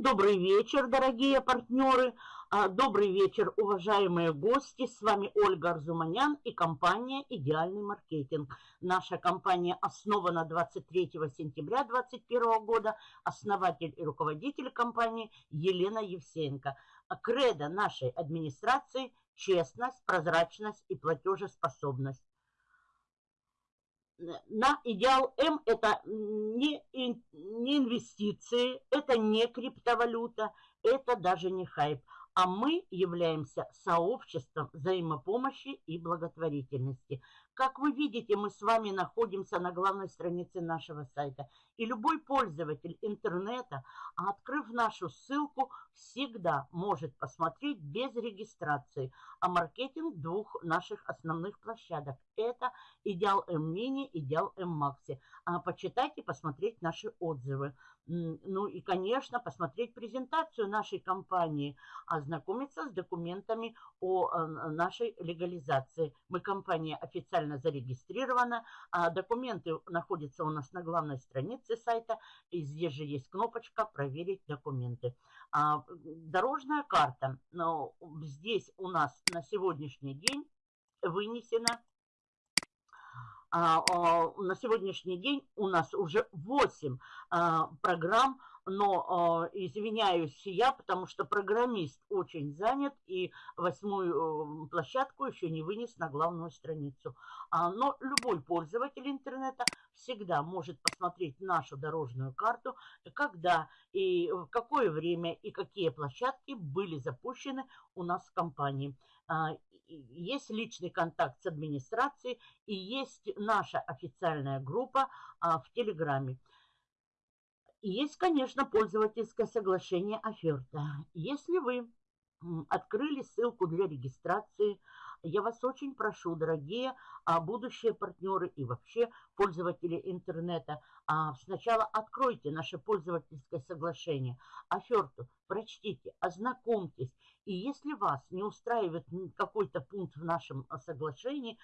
Добрый вечер, дорогие партнеры. А, добрый вечер, уважаемые гости. С вами Ольга Арзуманян и компания «Идеальный маркетинг». Наша компания основана 23 сентября 2021 года. Основатель и руководитель компании Елена Евсеенко. А кредо нашей администрации – честность, прозрачность и платежеспособность на идеал М это не, не инвестиции, это не криптовалюта, это даже не хайп а мы являемся сообществом взаимопомощи и благотворительности. Как вы видите, мы с вами находимся на главной странице нашего сайта. И любой пользователь интернета, открыв нашу ссылку, всегда может посмотреть без регистрации о маркетинг двух наших основных площадок. Это Идеал М Мини, Идеал М Макси. А почитайте, посмотреть наши отзывы. Ну и, конечно, посмотреть презентацию нашей компании, ознакомиться с документами о э, нашей легализации. Мы компания официально зарегистрирована, а документы находятся у нас на главной странице сайта. И здесь же есть кнопочка «Проверить документы». А, дорожная карта. Но здесь у нас на сегодняшний день вынесена а, а, на сегодняшний день у нас уже 8 а, программ, но извиняюсь я, потому что программист очень занят и восьмую э, площадку еще не вынес на главную страницу. Но любой пользователь интернета всегда может посмотреть нашу дорожную карту, когда и в какое время и какие площадки были запущены у нас в компании есть личный контакт с администрацией и есть наша официальная группа а, в Телеграме. Есть, конечно, пользовательское соглашение оферта. Если вы открыли ссылку для регистрации, я вас очень прошу, дорогие а, будущие партнеры и вообще пользователи интернета, а, сначала откройте наше пользовательское соглашение, оферту, прочтите, ознакомьтесь. И если вас не устраивает какой-то пункт в нашем а, соглашении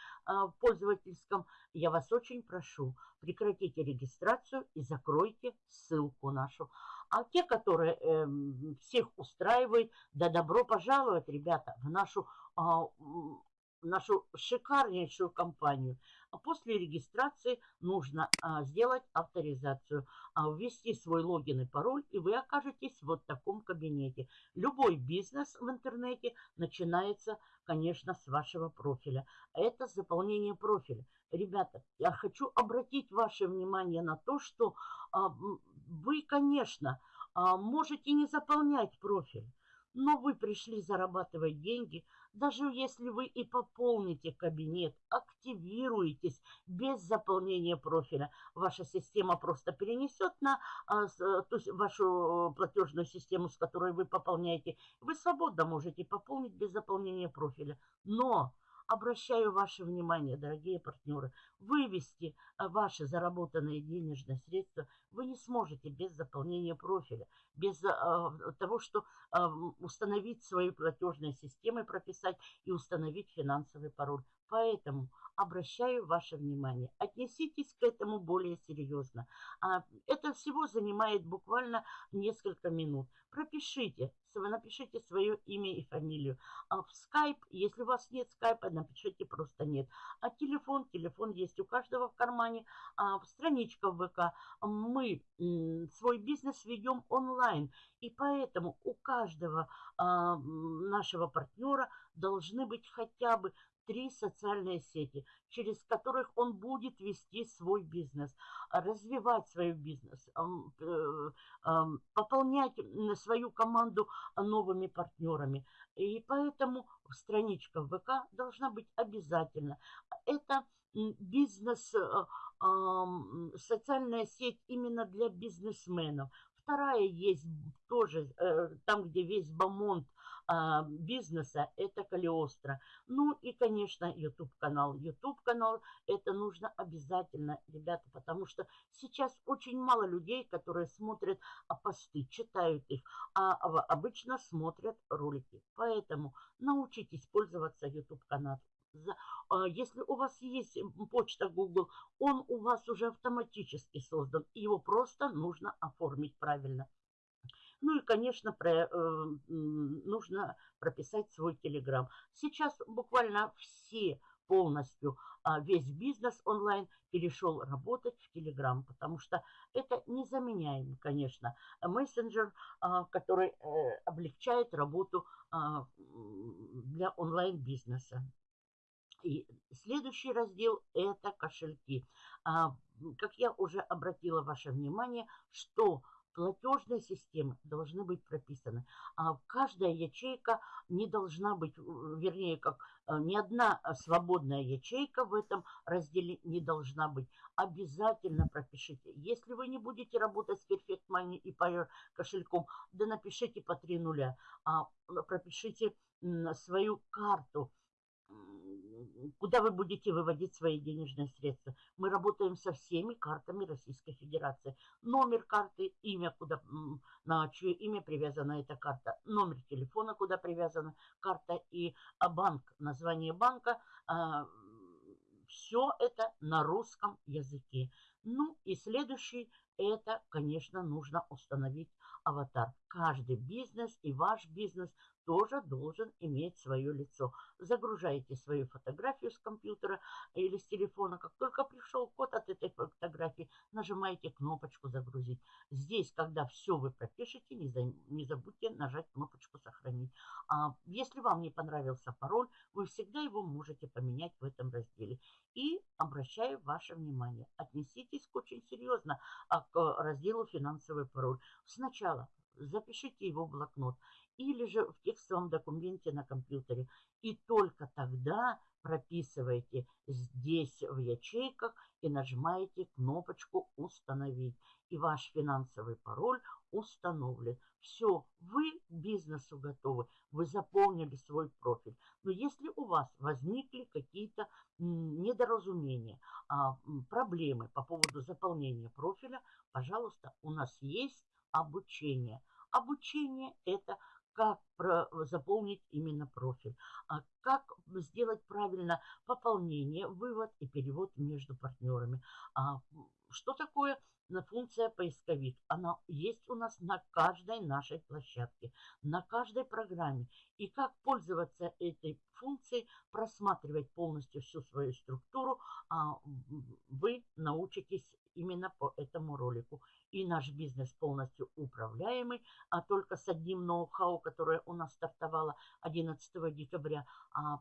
пользовательском, я вас очень прошу, прекратите регистрацию и закройте ссылку нашу. А те, которые э, всех устраивают, да добро пожаловать, ребята, в нашу нашу шикарнейшую компанию. А после регистрации нужно а, сделать авторизацию, а, ввести свой логин и пароль, и вы окажетесь в вот таком кабинете. Любой бизнес в интернете начинается, конечно, с вашего профиля. Это заполнение профиля. Ребята, я хочу обратить ваше внимание на то, что а, вы, конечно, а, можете не заполнять профиль, но вы пришли зарабатывать деньги, даже если вы и пополните кабинет, активируетесь без заполнения профиля, ваша система просто перенесет на а, то есть вашу платежную систему, с которой вы пополняете. Вы свободно можете пополнить без заполнения профиля. Но Обращаю ваше внимание, дорогие партнеры, вывести а, ваши заработанные денежные средства вы не сможете без заполнения профиля, без а, того, что установить свои платежные системы, прописать и установить финансовый пароль. Поэтому обращаю ваше внимание. Отнеситесь к этому более серьезно. А, это всего занимает буквально несколько минут. Пропишите, напишите свое имя и фамилию. А в скайп, если у вас нет скайпа, напишите просто нет. А телефон, телефон есть у каждого в кармане. А страничка в ВК. Мы свой бизнес ведем онлайн. И поэтому у каждого а, нашего партнера должны быть хотя бы три социальные сети, через которых он будет вести свой бизнес, развивать свой бизнес, э, пополнять свою команду новыми партнерами. И поэтому страничка в ВК должна быть обязательно. Это бизнес, э, социальная сеть именно для бизнесменов. Вторая есть тоже, э, там, где весь бомонд а, бизнеса, это Калиостро. Ну и, конечно, YouTube-канал. YouTube-канал это нужно обязательно, ребята, потому что сейчас очень мало людей, которые смотрят а, посты, читают их, а обычно смотрят ролики. Поэтому научитесь пользоваться YouTube-каналом. А, если у вас есть почта Google, он у вас уже автоматически создан. Его просто нужно оформить правильно. Ну и, конечно, про, э, нужно прописать свой Телеграм. Сейчас буквально все полностью а, весь бизнес онлайн перешел работать в Телеграм, потому что это незаменяем, конечно, мессенджер, а, который э, облегчает работу а, для онлайн-бизнеса. И следующий раздел – это кошельки. Как я уже обратила ваше внимание, что платежные системы должны быть прописаны. А каждая ячейка не должна быть, вернее, как э, ни одна свободная ячейка в этом разделе не должна быть. Обязательно пропишите. Если вы не будете работать с Perfect Money и Payer кошельком, да напишите по три нуля. А пропишите свою карту куда вы будете выводить свои денежные средства. Мы работаем со всеми картами Российской Федерации. Номер карты, имя, куда, на чье имя привязана эта карта, номер телефона, куда привязана карта и а, банк, название банка. А, Все это на русском языке. Ну и следующий, это, конечно, нужно установить аватар. Каждый бизнес и ваш бизнес тоже должен иметь свое лицо. Загружаете свою фотографию с компьютера или с телефона. Как только пришел код от этой фотографии, нажимаете кнопочку «Загрузить». Здесь, когда все вы пропишете, не, за, не забудьте нажать кнопочку «Сохранить». А если вам не понравился пароль, вы всегда его можете поменять в этом разделе. И обращаю ваше внимание, отнеситесь очень серьезно а, к разделу «Финансовый пароль». Сначала запишите его в блокнот или же в текстовом документе на компьютере. И только тогда прописывайте здесь в ячейках и нажимаете кнопочку «Установить». И ваш финансовый пароль установлен. Все, вы к бизнесу готовы, вы заполнили свой профиль. Но если у вас возникли какие-то недоразумения, а, проблемы по поводу заполнения профиля, пожалуйста, у нас есть обучение. Обучение – это как заполнить именно профиль, а как сделать правильно пополнение, вывод и перевод между партнерами. А что такое функция поисковик? Она есть у нас на каждой нашей площадке, на каждой программе. И как пользоваться этой функцией, просматривать полностью всю свою структуру, а вы научитесь именно по этому ролику. И наш бизнес полностью управляемый, а только с одним ноу-хау, которое у нас стартовало 11 декабря. А,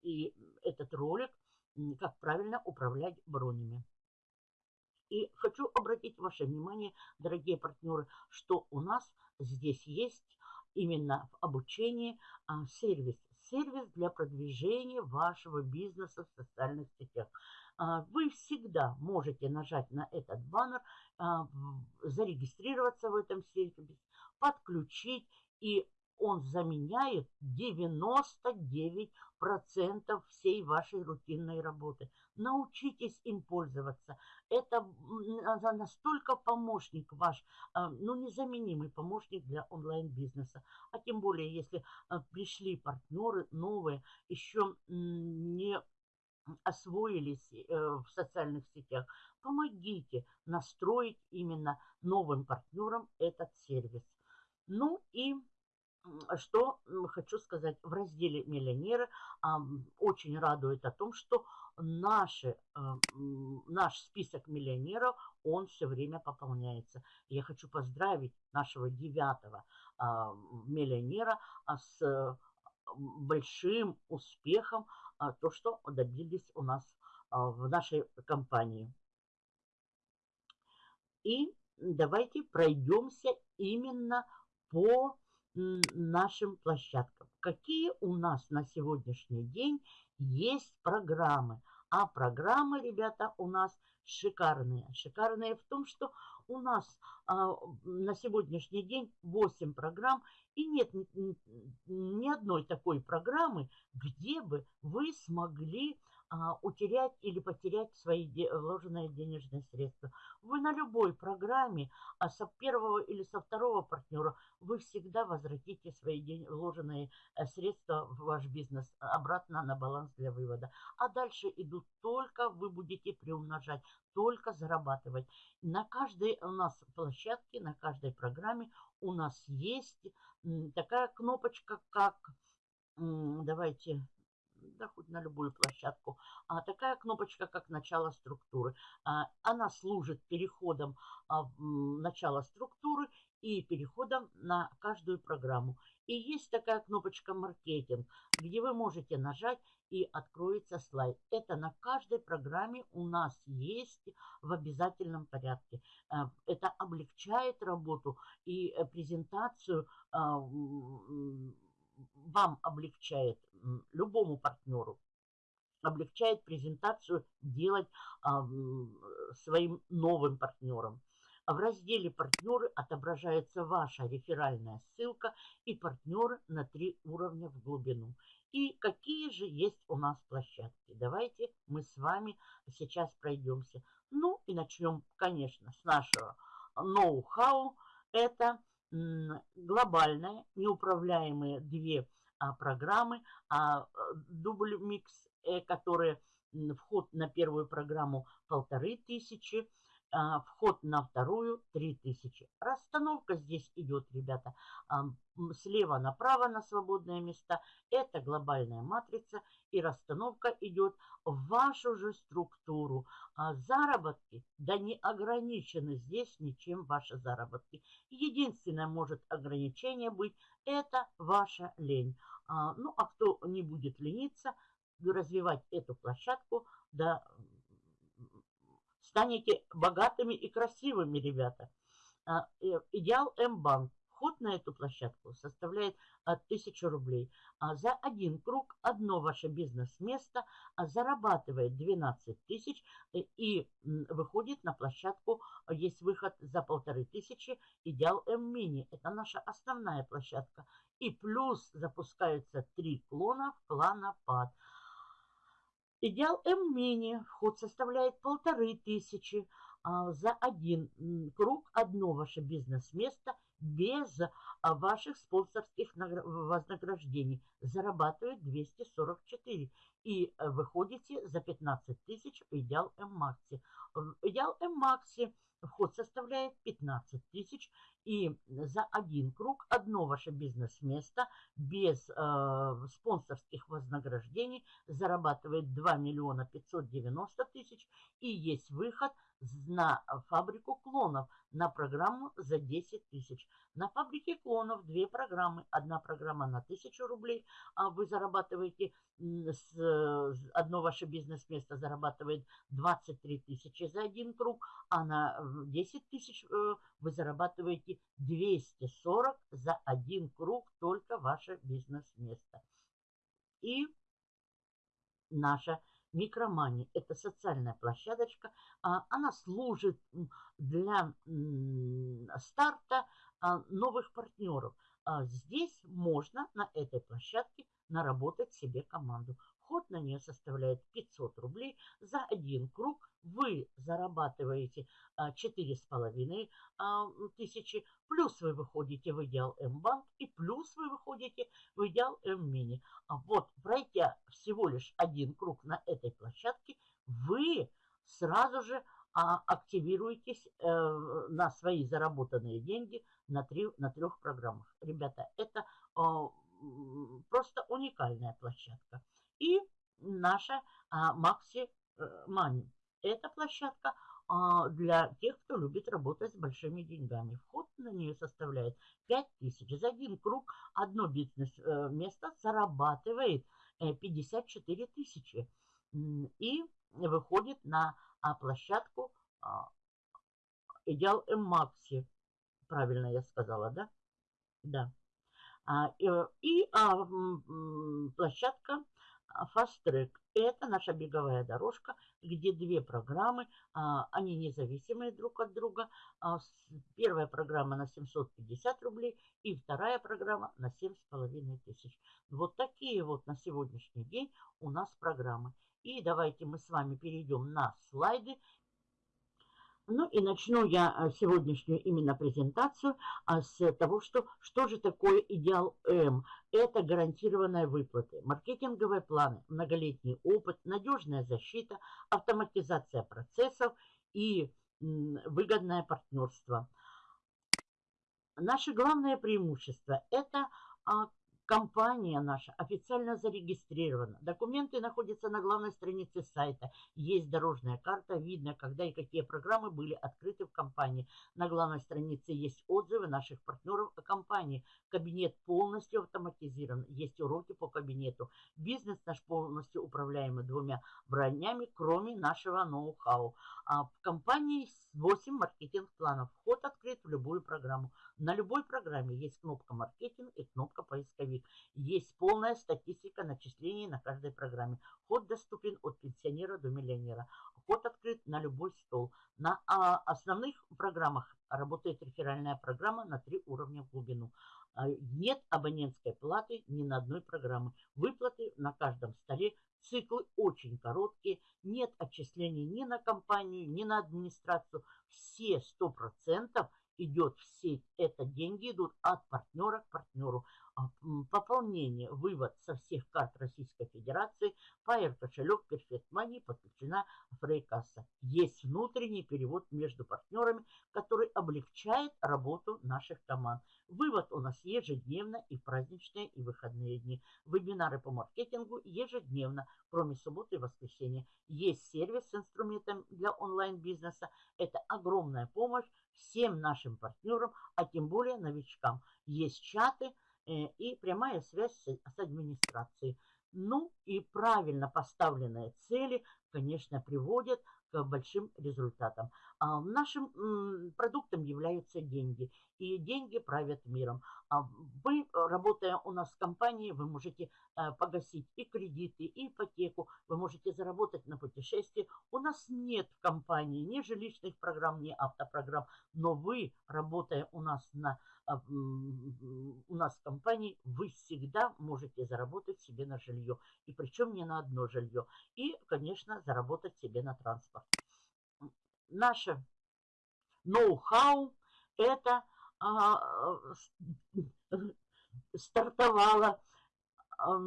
и этот ролик, как правильно управлять бронями. И хочу обратить ваше внимание, дорогие партнеры, что у нас здесь есть именно в обучении а, сервис. Сервис для продвижения вашего бизнеса в социальных сетях. А, вы всегда можете нажать на этот баннер, зарегистрироваться в этом сервисе, подключить, и он заменяет 99% всей вашей рутинной работы. Научитесь им пользоваться. Это настолько помощник ваш, а, ну, незаменимый помощник для онлайн-бизнеса. А тем более, если пришли партнеры новые, еще не освоились э, в социальных сетях, помогите настроить именно новым партнерам этот сервис. Ну и что хочу сказать, в разделе «Миллионеры» очень радует о том, что наши, э, наш список миллионеров, он все время пополняется. Я хочу поздравить нашего девятого а, миллионера а, с большим успехом а, то, что добились у нас а, в нашей компании. И давайте пройдемся именно по нашим площадкам. Какие у нас на сегодняшний день есть программы? А программы, ребята, у нас шикарные. Шикарные в том, что у нас а, на сегодняшний день 8 программ, и нет ни, ни одной такой программы, где бы вы смогли утерять или потерять свои вложенные денежные средства. Вы на любой программе, а со первого или со второго партнера, вы всегда возвратите свои вложенные э, средства в ваш бизнес обратно на баланс для вывода. А дальше идут только, вы будете приумножать, только зарабатывать. На каждой у нас площадке, на каждой программе у нас есть такая кнопочка, как, давайте да хоть на любую площадку. А, такая кнопочка, как начало структуры. А, она служит переходом а, начала структуры и переходом на каждую программу. И есть такая кнопочка «Маркетинг», где вы можете нажать и откроется слайд. Это на каждой программе у нас есть в обязательном порядке. А, это облегчает работу и э, презентацию а, вам облегчает, любому партнеру, облегчает презентацию делать а, своим новым партнерам. В разделе «Партнеры» отображается ваша реферальная ссылка и партнеры на три уровня в глубину. И какие же есть у нас площадки? Давайте мы с вами сейчас пройдемся. Ну и начнем, конечно, с нашего ноу-хау. Это глобальные, неуправляемые две а, программы, а дубль микс, э, которые вход на первую программу полторы тысячи, а, вход на вторую 3000. Расстановка здесь идет, ребята, а, слева направо на свободные места. Это глобальная матрица и расстановка идет в вашу же структуру. А заработки, да не ограничены здесь ничем ваши заработки. Единственное может ограничение быть, это ваша лень. Ну, а кто не будет лениться, развивать эту площадку, да, станете богатыми и красивыми, ребята. А, э, идеал М-банк. Вход на эту площадку составляет 1000 рублей. А за один круг одно ваше бизнес-место зарабатывает 12 тысяч э, и выходит на площадку, есть выход за полторы тысячи, идеал М-мини. Это наша основная площадка. И плюс запускаются три клона в клана ПАД. Идеал М-мини. Вход составляет полторы тысячи а, за один круг, одно ваше бизнес-место без а, ваших спонсорских вознаграждений. Зарабатывает 244. И э, выходите за 15 тысяч в Идеал М-Макси. Идеал М-Макси Вход составляет 15 тысяч. И за один круг одно ваше бизнес-место без э, спонсорских вознаграждений зарабатывает 2 миллиона 590 тысяч. И есть выход на фабрику клонов на программу за 10 тысяч. На фабрике клонов две программы. Одна программа на 1000 рублей, а вы зарабатываете, с, одно ваше бизнес-место зарабатывает 23 тысячи за один круг, а на 10 тысяч э, вы зарабатываете 240 за один круг только ваше бизнес-место. И наша Микромани – это социальная площадочка. А, она служит для старта а, новых партнеров. А, здесь можно на этой площадке наработать себе команду. Вход на нее составляет 500 рублей. За один круг вы зарабатываете 4,5 а, тысячи, плюс вы выходите в идеал М-банк и плюс вы выходите в идеал М-мини. А вот пройдя всего лишь один круг на этой площадке, вы сразу же а, активируетесь э, на свои заработанные деньги на, три, на трех программах. Ребята, это просто уникальная площадка. И наша Maxi э, Money. Эта площадка а, для тех, кто любит работать с большими деньгами. Вход на нее составляет 5000. За один круг одно бизнес-место э, зарабатывает 54 э, тысячи. И выходит на а, площадку а, Идеал М-Макси. Правильно я сказала, да? Да. И площадка Fast Track – это наша беговая дорожка, где две программы, а, они независимые друг от друга. А, первая программа на 750 рублей и вторая программа на 7,5 тысяч. Вот такие вот на сегодняшний день у нас программы. И давайте мы с вами перейдем на слайды. Ну и начну я э, сегодняшнюю именно презентацию а, с того, что, что же такое идеал М. Это гарантированные выплаты, маркетинговые планы, многолетний опыт, надежная защита, автоматизация процессов и выгодное партнерство. Наше главное преимущество – это а, Компания наша официально зарегистрирована. Документы находятся на главной странице сайта. Есть дорожная карта, видно, когда и какие программы были открыты в компании. На главной странице есть отзывы наших партнеров о компании. Кабинет полностью автоматизирован. Есть уроки по кабинету. Бизнес наш полностью управляемый двумя бронями, кроме нашего ноу-хау. А в компании 8 маркетинг-планов. Вход открыт в любую программу. На любой программе есть кнопка маркетинг и кнопка поисковик. Есть полная статистика начислений на каждой программе. Вход доступен от пенсионера до миллионера. Вход открыт на любой стол. На а, основных программах работает реферальная программа на три уровня в глубину. А, нет абонентской платы ни на одной программы. Выплаты на каждом столе Циклы очень короткие, нет отчислений ни на компанию, ни на администрацию. Все 100% идет в сеть. Это деньги идут от партнера к партнеру. А, пополнение, вывод со всех карт Российской Федерации, Fire кошелек, Perfect Money подключена Фрейкасса. Есть внутренний перевод между партнерами, который облегчает работу наших команд. Вывод у нас ежедневно и праздничные, и выходные дни. Вебинары по маркетингу ежедневно, кроме субботы и воскресенья. Есть сервис с инструментом для онлайн-бизнеса. Это огромная помощь всем нашим партнерам, а тем более новичкам. Есть чаты и прямая связь с, с администрацией. Ну и правильно поставленные цели, конечно, приводят к большим результатам. А нашим продуктом являются деньги. И деньги правят миром. А вы, работая у нас в компании, вы можете э, погасить и кредиты, и ипотеку. Вы можете заработать на путешествие. У нас нет в компании ни жилищных программ, ни автопрограмм. Но вы, работая у нас на а, у нас в компании, вы всегда можете заработать себе на жилье. И причем не на одно жилье. И, конечно, заработать себе на транспорт. Наше ноу-хау это стартовала а,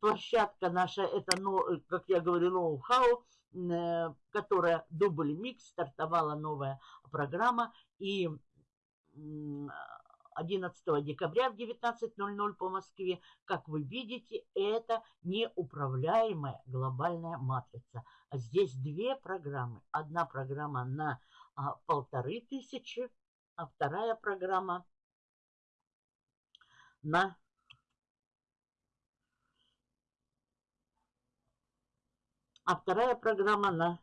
площадка наша, это, ну, как я говорю, ноу-хау, э, которая дубль микс, стартовала новая программа. И 11 декабря в 19.00 по Москве. Как вы видите, это неуправляемая глобальная матрица. Здесь две программы. Одна программа на а, полторы тысячи, а вторая программа на а вторая программа на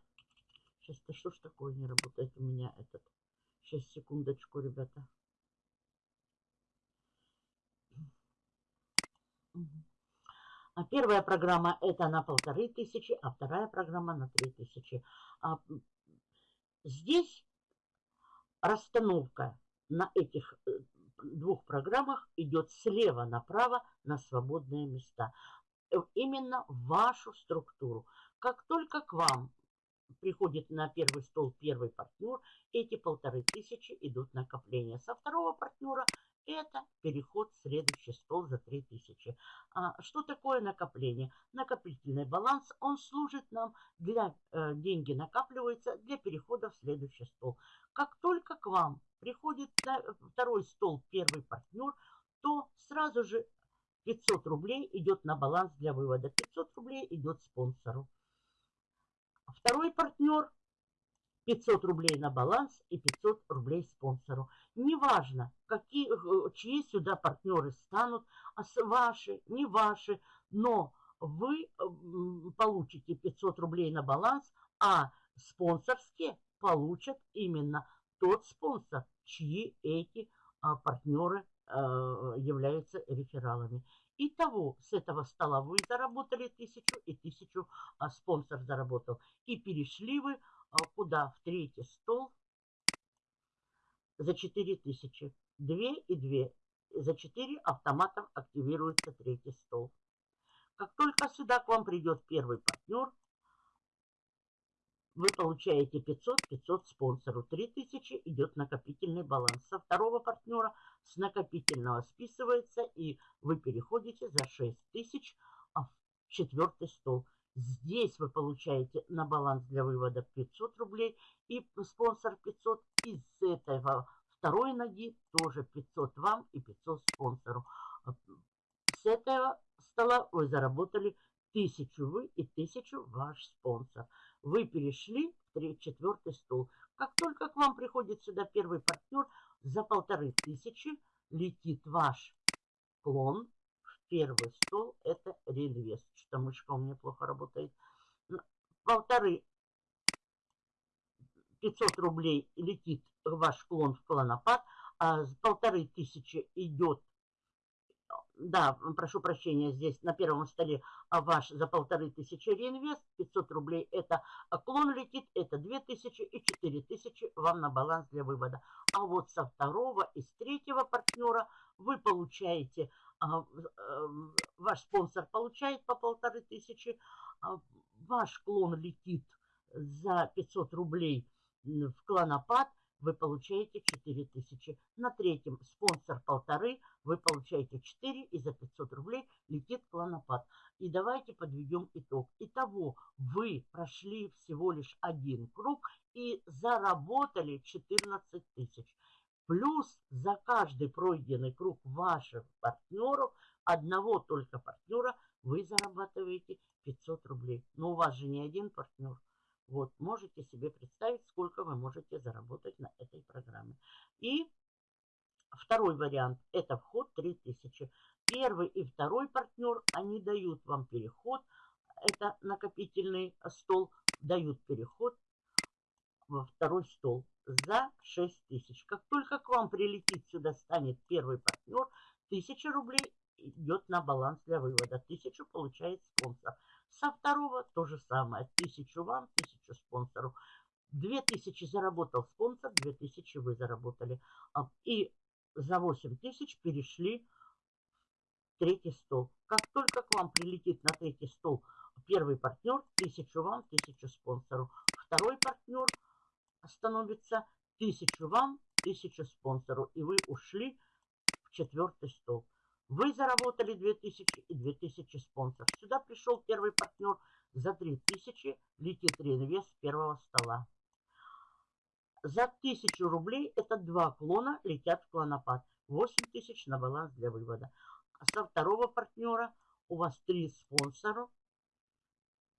сейчас то что ж такое не работает у меня этот сейчас секундочку ребята А первая программа это на полторы тысячи, а вторая программа на три тысячи. А здесь расстановка на этих э, двух программах идет слева направо на свободные места. Э, именно вашу структуру. Как только к вам приходит на первый стол первый партнер, эти полторы тысячи идут накопления. Со второго партнера это переход в следующий стол за 3000. А что такое накопление? Накопительный баланс, он служит нам для, э, деньги накапливаются для перехода в следующий стол. Как только к вам приходит на второй стол первый партнер, то сразу же 500 рублей идет на баланс для вывода. 500 рублей идет спонсору. Второй партнер 500 рублей на баланс и 500 рублей спонсору. Неважно, какие, э, чьи сюда партнеры станут, а ваши, не ваши, но вы получите 500 рублей на баланс, а спонсорские получат именно тот спонсор, чьи эти а, партнеры а, являются рефералами. Итого с этого стола вы заработали тысячу и тысячу а спонсор заработал. И перешли вы куда? В третий стол за 4000. 2 и 2. За 4 автоматом активируется третий стол. Как только сюда к вам придет первый партнер, вы получаете 500, 500 спонсору. 3000 идет накопительный баланс. Со второго партнера с накопительного списывается, и вы переходите за 6000 в четвертый стол. Здесь вы получаете на баланс для вывода 500 рублей и спонсор 500. Из этого второй ноги тоже 500 вам и 500 спонсору. С этого стола вы заработали 1000 вы и 1000 ваш спонсор. Вы перешли в четвертый стол. Как только к вам приходит сюда первый партнер, за полторы тысячи летит ваш клон первый стол. Это реинвест. Что мышка у меня плохо работает. Полторы 500 рублей летит ваш клон в клонопад, а полторы тысячи идет да, прошу прощения, здесь на первом столе а ваш за полторы тысячи реинвест, 500 рублей это клон летит, это 2000 и 4000 вам на баланс для вывода. А вот со второго и с третьего партнера вы получаете, а, а, ваш спонсор получает по полторы тысячи, а, ваш клон летит за 500 рублей в клонопад, вы получаете 4000. На третьем спонсор полторы, вы получаете 4 и за 500 рублей летит клонопад. И давайте подведем итог. Итого вы прошли всего лишь один круг и заработали 14 тысяч. Плюс за каждый пройденный круг ваших партнеров, одного только партнера, вы зарабатываете 500 рублей. Но у вас же не один партнер. Вот, можете себе представить, сколько вы можете заработать на этой программе. И второй вариант – это вход 3000. Первый и второй партнер, они дают вам переход. Это накопительный стол, дают переход во второй стол за 6000. Как только к вам прилетит сюда, станет первый партнер, 1000 рублей идет на баланс для вывода. 1000 получает спонсор. Со второго то же самое. Тысячу вам, тысячу спонсору. Две тысячи заработал спонсор, две тысячи вы заработали. А, и за восемь тысяч перешли в третий стол. Как только к вам прилетит на третий стол первый партнер, тысячу вам, тысячу спонсору. Второй партнер становится тысячу вам, тысячу спонсору. И вы ушли в четвертый стол. Вы заработали 2000 и 2000 спонсор. Сюда пришел первый партнер за 3000, летит реинвест первого стола. За 1000 рублей это два клона летят в клонопад. 8000 на баланс для вывода. А со второго партнера у вас три спонсора.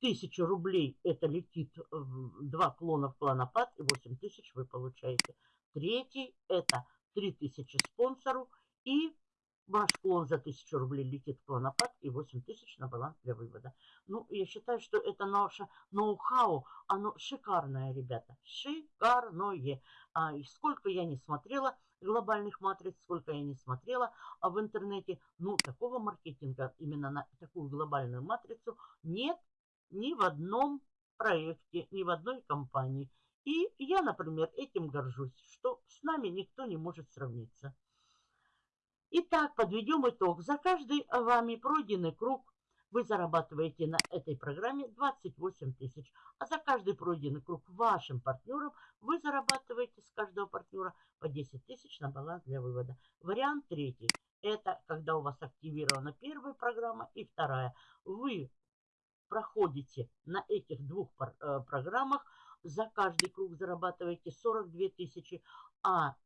1000 рублей это летит в два клона в клонопад и 8000 вы получаете. Третий это 3000 спонсору и Ваш клон за 1000 рублей летит в клонопад и 8000 на баланс для вывода. Ну, я считаю, что это наше ноу-хау, оно шикарное, ребята, шикарное. А, и сколько я не смотрела глобальных матриц, сколько я не смотрела а в интернете, ну, такого маркетинга именно на такую глобальную матрицу нет ни в одном проекте, ни в одной компании. И я, например, этим горжусь, что с нами никто не может сравниться. Итак, подведем итог. За каждый вами пройденный круг вы зарабатываете на этой программе 28 тысяч. А за каждый пройденный круг вашим партнерам вы зарабатываете с каждого партнера по 10 тысяч на баланс для вывода. Вариант третий. Это когда у вас активирована первая программа и вторая. Вы проходите на этих двух э, программах, за каждый круг зарабатываете 42 тысячи, а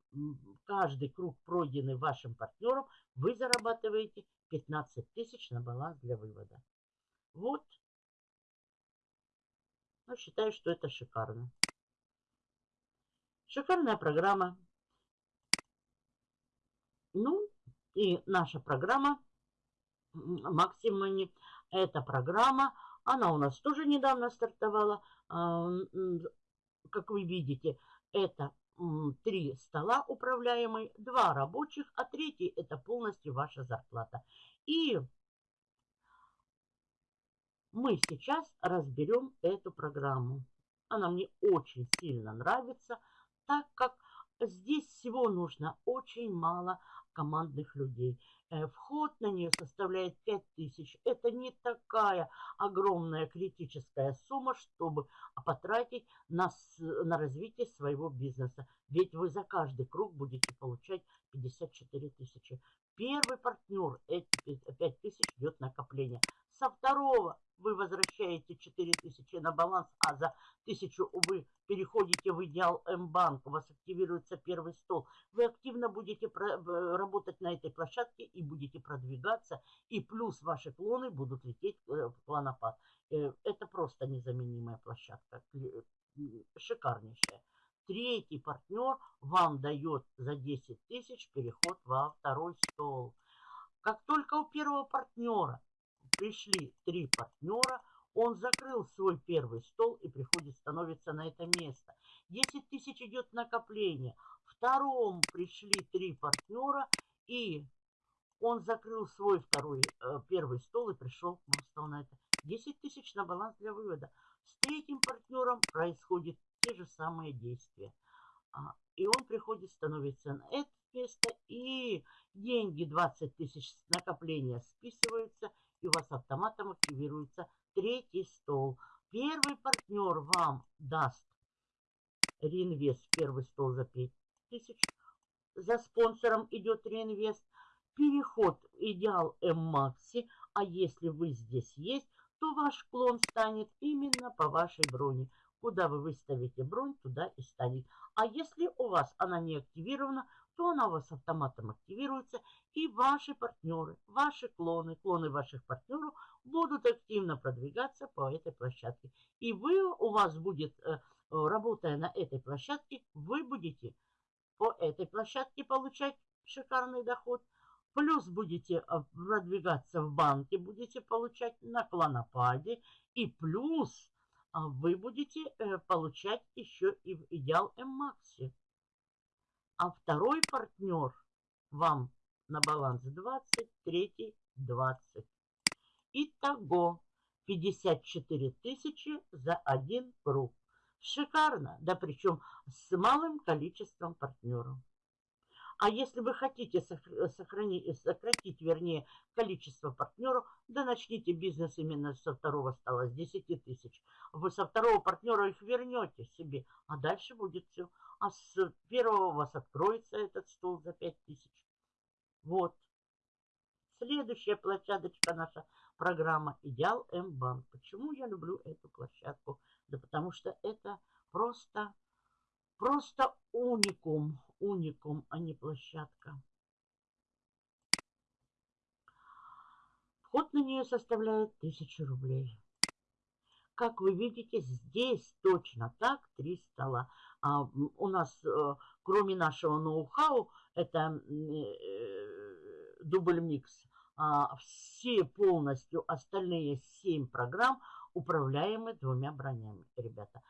каждый круг, пройденный вашим партнером, вы зарабатываете 15 тысяч на баланс для вывода. Вот. Ну, считаю, что это шикарно. Шикарная программа. Ну, и наша программа Максимани. Эта программа, она у нас тоже недавно стартовала. А, как вы видите, это три стола управляемые, два рабочих, а третий это полностью ваша зарплата. И мы сейчас разберем эту программу. Она мне очень сильно нравится, так как Здесь всего нужно очень мало командных людей. Э, вход на нее составляет 5000. Это не такая огромная критическая сумма, чтобы потратить на, на развитие своего бизнеса. Ведь вы за каждый круг будете получать 54 тысячи. Первый партнер, эти 5 тысяч идет накопление. Со второго вы возвращаете 4000 на баланс, а за 1000 вы переходите в идеал М-банк, у вас активируется первый стол. Вы активно будете работать на этой площадке и будете продвигаться, и плюс ваши клоны будут лететь э, в клонопад. Э, это просто незаменимая площадка, шикарнейшая. Третий партнер вам дает за 10 тысяч переход во второй стол. Как только у первого партнера пришли три партнера, он закрыл свой первый стол и приходит, становится на это место. 10 тысяч идет накопление. Втором пришли три партнера, и он закрыл свой второй, э, первый стол и пришел, стал на это. 10 тысяч на баланс для вывода. С третьим партнером происходит те же самые действия. А, и он приходит, становится на это место, и деньги 20 тысяч накопления списываются – и у вас автоматом активируется третий стол. Первый партнер вам даст реинвест первый стол за 5000. За спонсором идет реинвест. Переход идеал М-Макси. А если вы здесь есть, то ваш клон станет именно по вашей броне. Куда вы выставите бронь, туда и станет. А если у вас она не активирована, то она у вас автоматом активируется, и ваши партнеры, ваши клоны, клоны ваших партнеров будут активно продвигаться по этой площадке. И вы, у вас будет, э, работая на этой площадке, вы будете по этой площадке получать шикарный доход, плюс будете э, продвигаться в банке, будете получать на клонопаде, и плюс а, вы будете э, получать еще и в идеал М-Максе а второй партнер вам на баланс 20, третий 20. Итого 54 тысячи за один круг. Шикарно, да причем с малым количеством партнеров. А если вы хотите сохранить, сократить, вернее, количество партнеров, да начните бизнес именно со второго стола, с 10 тысяч. Вы со второго партнера их вернете себе, а дальше будет все. А с первого у вас откроется этот стол за 5 тысяч. Вот. Следующая площадочка наша программа «Идеал М-банк». Почему я люблю эту площадку? Да потому что это просто Просто уникум, уникум, а не площадка. Вход на нее составляет 1000 рублей. Как вы видите, здесь точно так три стола. А, у нас, э, кроме нашего ноу-хау, это э, дубль микс, а, все полностью остальные семь программ управляемы двумя бронями, ребята.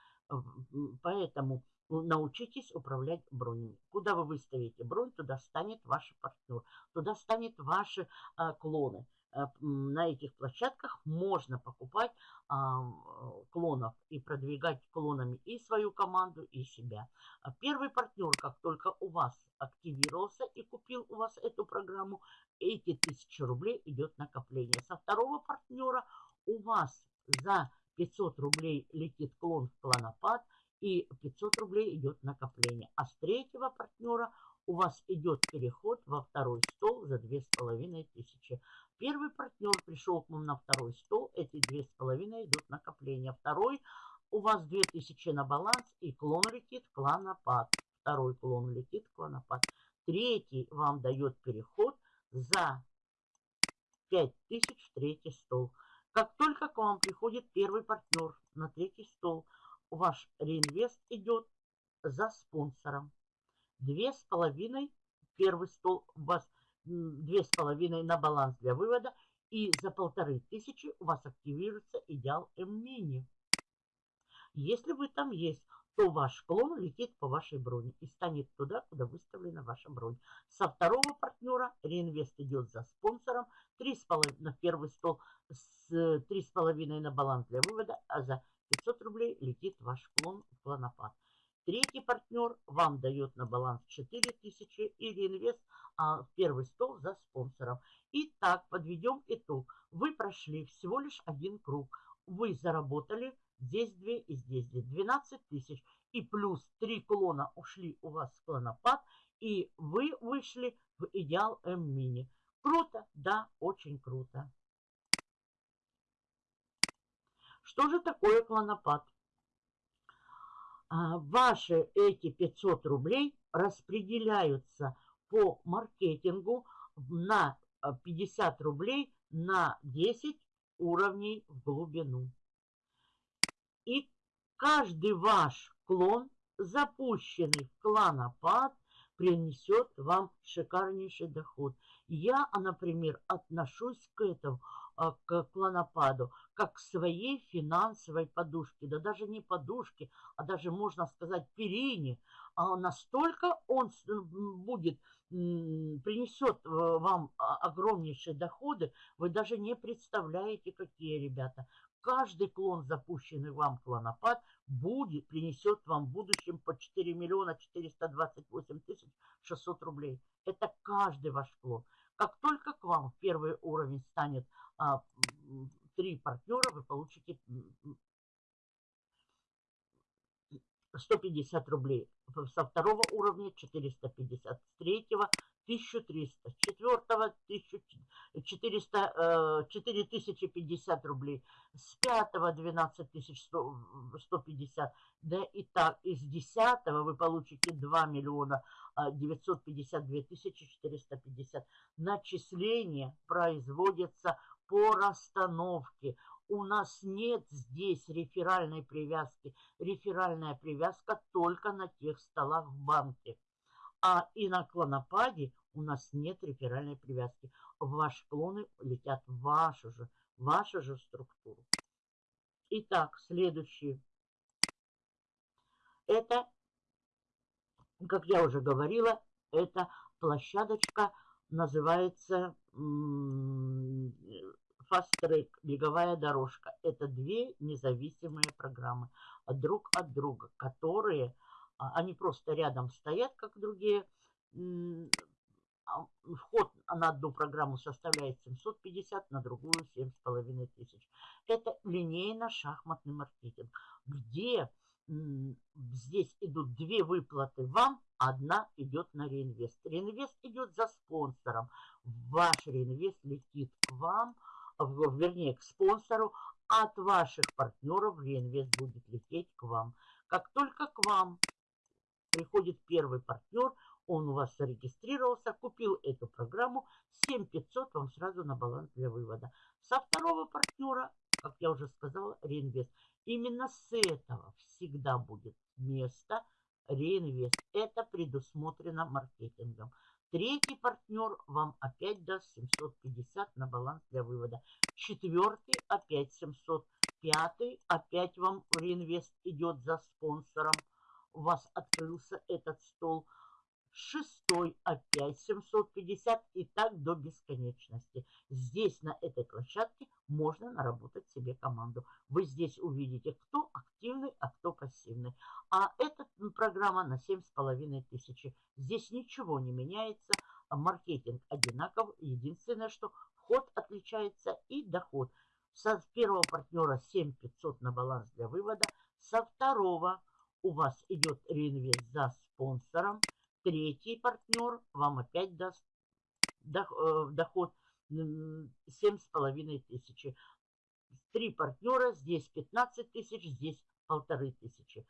Поэтому научитесь управлять бронями. Куда вы выставите бронь, туда станет ваш партнер, туда станет ваши а, клоны. А, на этих площадках можно покупать а, клонов и продвигать клонами и свою команду, и себя. А первый партнер, как только у вас активировался и купил у вас эту программу, эти тысячи рублей идет накопление. Со второго партнера у вас за 500 рублей летит клон в клонопад – и 500 рублей идет накопление. А с третьего партнера у вас идет переход во второй стол за 2500. Первый партнер пришел к вам на второй стол, эти 2500 идут накопление. Второй у вас 2000 на баланс и клон летит клонопад. Второй клон летит клонопад. Третий вам дает переход за 5000 в третий стол. Как только к вам приходит первый партнер на третий стол – ваш реинвест идет за спонсором. Две с половиной, первый стол вас две с половиной на баланс для вывода. И за полторы тысячи у вас активируется идеал М-мини. Если вы там есть, то ваш клон летит по вашей броне и станет туда, куда выставлена ваша бронь. Со второго партнера реинвест идет за спонсором, 3,5 на первый стол, с 3,5 на баланс для вывода, а за 500 рублей летит ваш клон в клонопад. Третий партнер вам дает на баланс 4000 и реинвест а, в первый стол за спонсором. Итак, подведем итог. Вы прошли всего лишь один круг. Вы заработали здесь 2 и здесь 2. 12 тысяч. И плюс 3 клона ушли у вас в клонопад. И вы вышли в идеал М-мини. Круто? Да, очень круто. Что же такое клонопад? А, ваши эти 500 рублей распределяются по маркетингу на 50 а, рублей на 10 уровней в глубину. И каждый ваш клон, запущенный в кланопад, принесет вам шикарнейший доход. Я, например, отношусь к этому к клонопаду, как к своей финансовой подушке, да даже не подушке, а даже, можно сказать, перине. А настолько он будет, принесет э, вам а, огромнейшие доходы, вы даже не представляете, какие, ребята. Каждый клон, запущенный вам клонопад, будет, принесет вам в будущем по 4 миллиона 428 тысяч 600 рублей. Это каждый ваш клон. Как только к вам первый уровень станет а, три партнера, вы получите 150 рублей. Со второго уровня 450, с третьего 1300, с четвертого 1400, 4050 рублей, с пятого 12150, да и так, из десятого вы получите 2 миллиона 952 тысячи 450. Начисления производятся по расстановке. У нас нет здесь реферальной привязки. Реферальная привязка только на тех столах в банке. А и на клонопаде у нас нет реферальной привязки. Ваши клоны летят в вашу же, вашу же структуру. Итак, следующий. Это, как я уже говорила, это площадочка называется Fast Track, беговая дорожка. Это две независимые программы друг от друга, которые, они просто рядом стоят, как другие. А, вход на одну программу составляет 750, на другую 7,5 тысяч. Это линейно-шахматный маркетинг, где здесь идут две выплаты вам, одна идет на реинвест. Реинвест идет за спонсором. Ваш реинвест летит к вам, вернее, к спонсору. От ваших партнеров реинвест будет лететь к вам. Как только к вам приходит первый партнер, он у вас зарегистрировался, купил эту программу, 7500 вам сразу на баланс для вывода. Со второго партнера, как я уже сказала, реинвест. Именно с этого всегда будет место реинвест. Это предусмотрено маркетингом. Третий партнер вам опять даст 750 на баланс для вывода. Четвертый опять 700. Пятый опять вам реинвест идет за спонсором. У вас открылся этот стол шестой опять 750 и так до бесконечности. Здесь, на этой площадке, можно наработать себе команду. Вы здесь увидите, кто активный, а кто пассивный. А эта программа на 7,5 тысячи. Здесь ничего не меняется, маркетинг одинаков. Единственное, что вход отличается и доход. Со первого партнера 7500 на баланс для вывода. Со второго у вас идет реинвест за спонсором. Третий партнер вам опять даст э, доход 7,5 тысячи. Три партнера, здесь 15 тысяч, здесь полторы тысячи.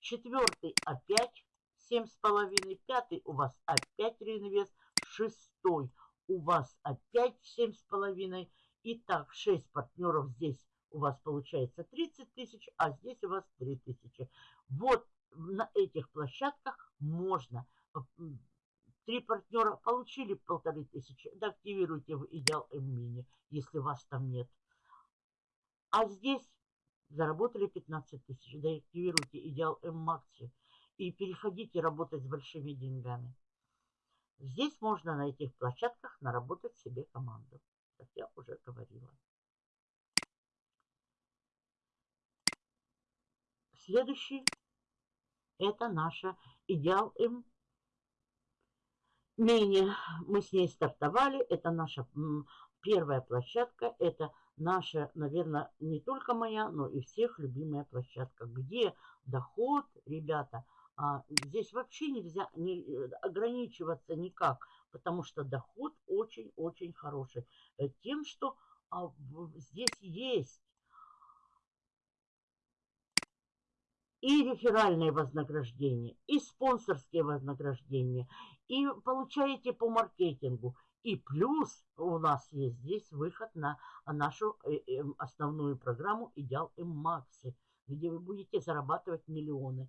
Четвертый опять 7,5. Пятый у вас опять реинвест. Шестой у вас опять 7,5. Итак, 6 партнеров здесь у вас получается 30 тысяч, а здесь у вас 3 тысячи. Вот на этих площадках можно Три партнера получили полторы тысячи, да активируйте в Идеал М-Мини, если вас там нет. А здесь заработали 15 тысяч, да активируйте Идеал М-Макси и переходите работать с большими деньгами. Здесь можно на этих площадках наработать себе команду, как я уже говорила. Следующий Это наша идеал М. Менее мы с ней стартовали. Это наша первая площадка. Это наша, наверное, не только моя, но и всех любимая площадка, где доход, ребята, а, здесь вообще нельзя не, ограничиваться никак, потому что доход очень-очень хороший. Э, тем, что а, здесь есть и реферальные вознаграждения, и спонсорские вознаграждения, и получаете по маркетингу. И плюс у нас есть здесь выход на нашу э, эм, основную программу «Идеал М-Макси», где вы будете зарабатывать миллионы.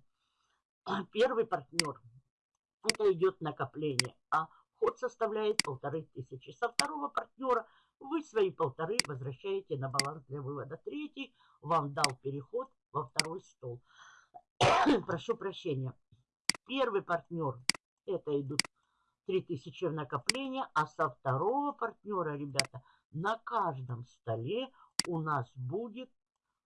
А первый партнер – это идет накопление, а ход составляет полторы тысячи. Со второго партнера вы свои полторы возвращаете на баланс для вывода. Третий вам дал переход во второй стол. Прошу прощения. Первый партнер – это идут 3000 в накопление, а со второго партнера, ребята, на каждом столе у нас будет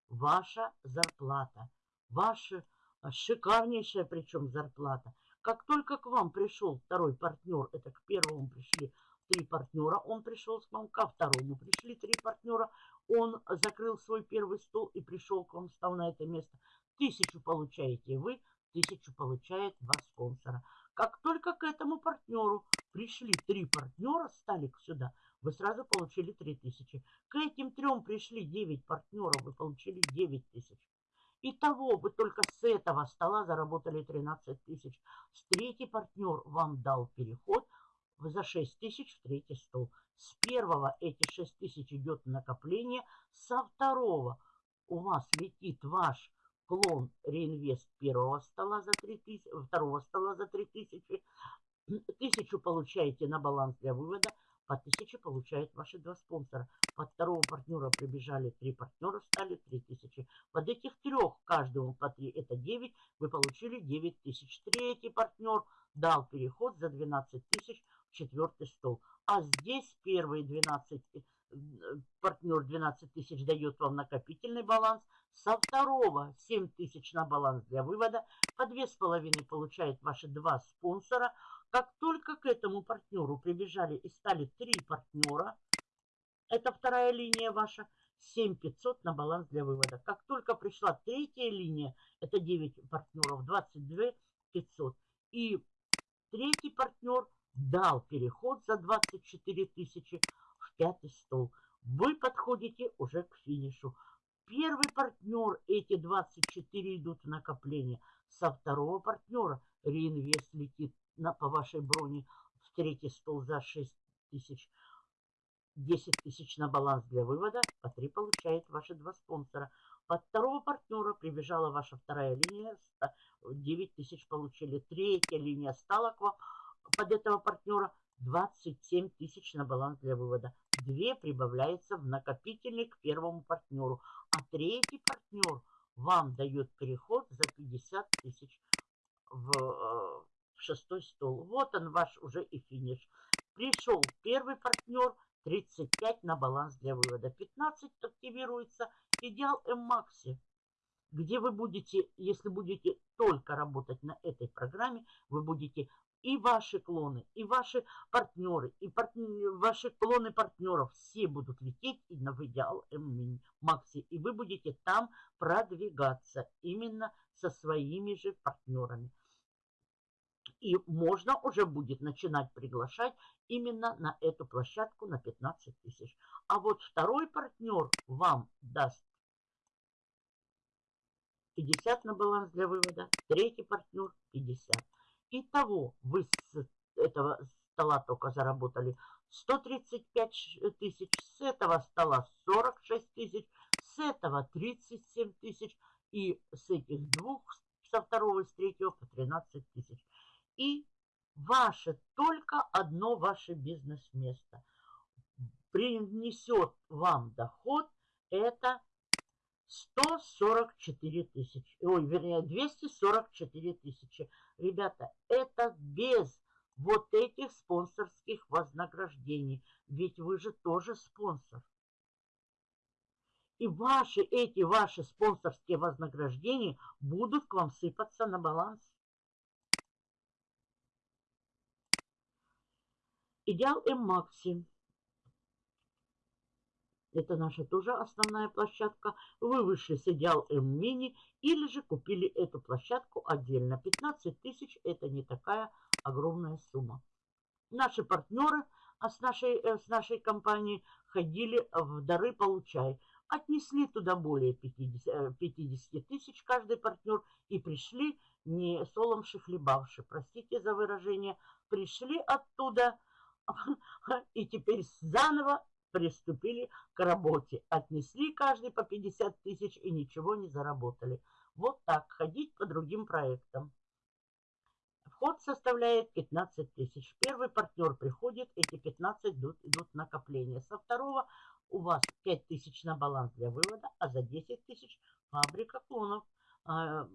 ваша зарплата. Ваша шикарнейшая причем зарплата. Как только к вам пришел второй партнер, это к первому пришли три партнера, он пришел к вам, ко второму пришли три партнера, он закрыл свой первый стол и пришел к вам, встал на это место. Тысячу получаете вы, тысячу получает вас спонсора. Как только к этому партнеру пришли три партнера, стали сюда, вы сразу получили 3000. К этим трем пришли 9 партнеров, вы получили 9 тысяч. Итого вы только с этого стола заработали 13 тысяч. С третий партнер вам дал переход за 6 тысяч в третий стол. С первого эти 6 тысяч идет накопление. Со второго у вас летит ваш клон реинвест первого стола за 3 тысячи, второго стола за 3 тысячи. Тысячу получаете на баланс для вывода. По тысяче получают ваши два спонсора. Под второго партнера прибежали три партнера, стали три тысячи. Под этих трех, каждому по три, это 9, вы получили 9 тысяч. Третий партнер дал переход за 12 тысяч в четвертый стол. А здесь первые 12, э, партнер 12 тысяч дает вам накопительный баланс. Со второго 7 тысяч на баланс для вывода. По 2,5 получает ваши два спонсора. Как только к этому партнеру прибежали и стали три партнера, это вторая линия ваша, 7500 на баланс для вывода. Как только пришла третья линия, это 9 партнеров, 22 500. И третий партнер дал переход за 24 тысячи пятый стол. Вы подходите уже к финишу. Первый партнер, эти 24 идут в накопление. Со второго партнера реинвест летит на, по вашей броне в третий стол за 6 тысяч. 10 тысяч на баланс для вывода, по 3 получает ваши два спонсора. Под второго партнера прибежала ваша вторая линия, 9 тысяч получили. Третья линия стала к вам под этого партнера 27 тысяч на баланс для вывода. Две прибавляется в накопительный к первому партнеру. А третий партнер вам дает переход за 50 тысяч в, э, в шестой стол. Вот он ваш уже и финиш. Пришел первый партнер, 35 на баланс для вывода. 15 активируется идеал М-Макси, где вы будете, если будете только работать на этой программе, вы будете и ваши клоны, и ваши партнеры, и партнеры, ваши клоны партнеров, все будут лететь и на идеал М-Макси. И вы будете там продвигаться именно со своими же партнерами. И можно уже будет начинать приглашать именно на эту площадку на 15 тысяч. А вот второй партнер вам даст 50 на баланс для вывода, третий партнер 50. Итого вы с этого стола только заработали 135 тысяч, с этого стола 46 тысяч, с этого 37 тысяч и с этих двух, со второго и с третьего по 13 тысяч. И ваше, только одно ваше бизнес-место принесет вам доход, это 144 тысячи. Ой, вернее, 244 тысячи. Ребята, это без вот этих спонсорских вознаграждений. Ведь вы же тоже спонсор. И ваши, эти ваши спонсорские вознаграждения будут к вам сыпаться на баланс. Идеал М-Макси. Это наша тоже основная площадка. Вы вышли с Идеал М-Мини или же купили эту площадку отдельно. 15 тысяч это не такая огромная сумма. Наши партнеры а с нашей, э, с нашей компанией ходили в дары получай. Отнесли туда более 50, 50 э, тысяч каждый партнер и пришли не соломши хлебавши, простите за выражение, пришли оттуда и теперь заново приступили к работе. Отнесли каждый по 50 тысяч и ничего не заработали. Вот так, ходить по другим проектам. Вход составляет 15 тысяч. Первый партнер приходит, эти 15 идут, идут накопления. Со второго у вас 5 тысяч на баланс для вывода, а за 10 тысяч фабрика клонов. А,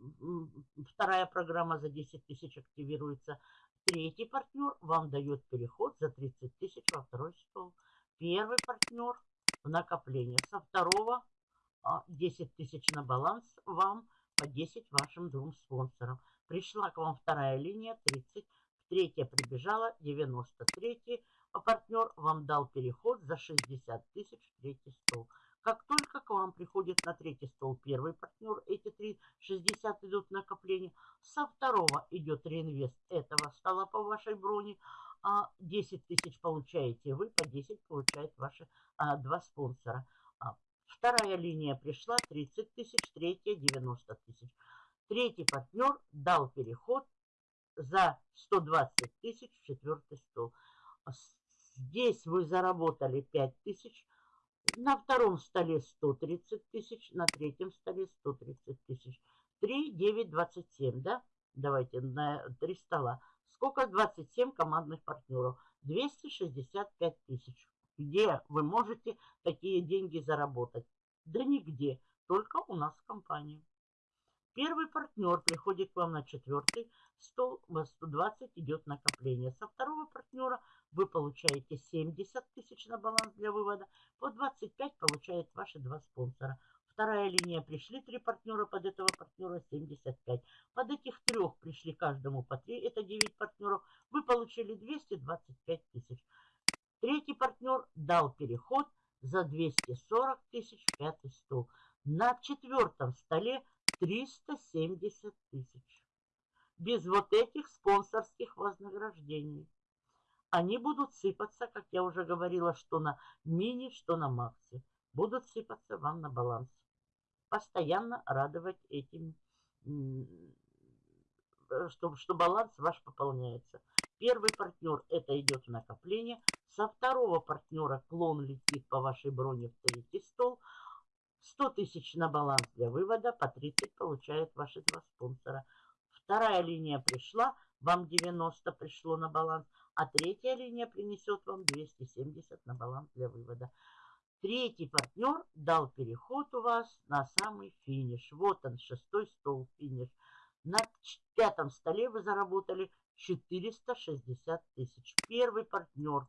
вторая программа за 10 тысяч активируется. Третий партнер вам дает переход за 30 тысяч во второй стол. Первый партнер в накопление. Со второго 10 а, тысяч на баланс вам по 10 вашим двум спонсорам. Пришла к вам вторая линия 30, третья прибежала 93, а партнер вам дал переход за 60 тысяч в третий стол. Как только к вам приходит на третий стол первый партнер, эти три 60 идут накопления, со второго идет реинвест этого стола по вашей броне, а 10 тысяч получаете вы, по 10 получают ваши а, два спонсора. А, вторая линия пришла 30 тысяч, третья 90 тысяч. Третий партнер дал переход за 120 тысяч в четвертый стол. Здесь вы заработали 5 тысяч, на втором столе 130 тысяч, на третьем столе 130 тысяч. 3, 9, 27, да? Давайте на 3 стола. Сколько 27 командных партнеров? 265 тысяч. Где вы можете такие деньги заработать? Да нигде, только у нас в компании. Первый партнер приходит к вам на четвертый стол, у вас 120 идет накопление. Со второго партнера вы получаете 70 тысяч на баланс для вывода, по 25 получают ваши два спонсора. Вторая линия пришли три партнера, под этого партнера 75. Под этих трех пришли каждому по 3, это 9 партнеров. Вы получили 225 тысяч. Третий партнер дал переход за 240 тысяч в пятый стол. На четвертом столе 370 тысяч. Без вот этих спонсорских вознаграждений. Они будут сыпаться, как я уже говорила, что на мини, что на максе. Будут сыпаться вам на баланс постоянно радовать этим, что, что баланс ваш пополняется. Первый партнер это идет в накопление. Со второго партнера клон летит по вашей броне в третий стол. 100 тысяч на баланс для вывода, по 30 получают ваши два спонсора. Вторая линия пришла, вам 90 пришло на баланс, а третья линия принесет вам 270 на баланс для вывода. Третий партнер дал переход у вас на самый финиш. Вот он, шестой стол финиш. На пятом столе вы заработали 460 тысяч. Первый партнер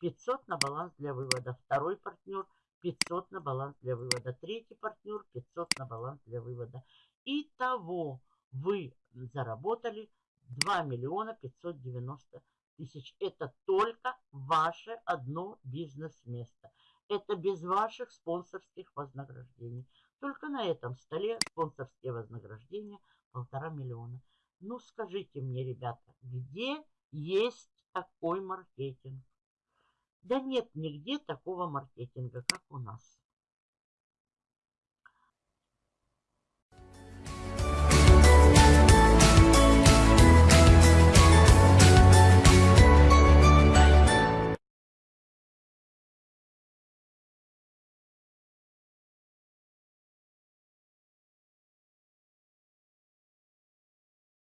500 на баланс для вывода. Второй партнер 500 на баланс для вывода. Третий партнер 500 на баланс для вывода. Итого вы заработали 2 миллиона 590 тысяч. Это только ваше одно бизнес-место. Это без ваших спонсорских вознаграждений. Только на этом столе спонсорские вознаграждения полтора миллиона. Ну, скажите мне, ребята, где есть такой маркетинг? Да нет нигде такого маркетинга, как у нас.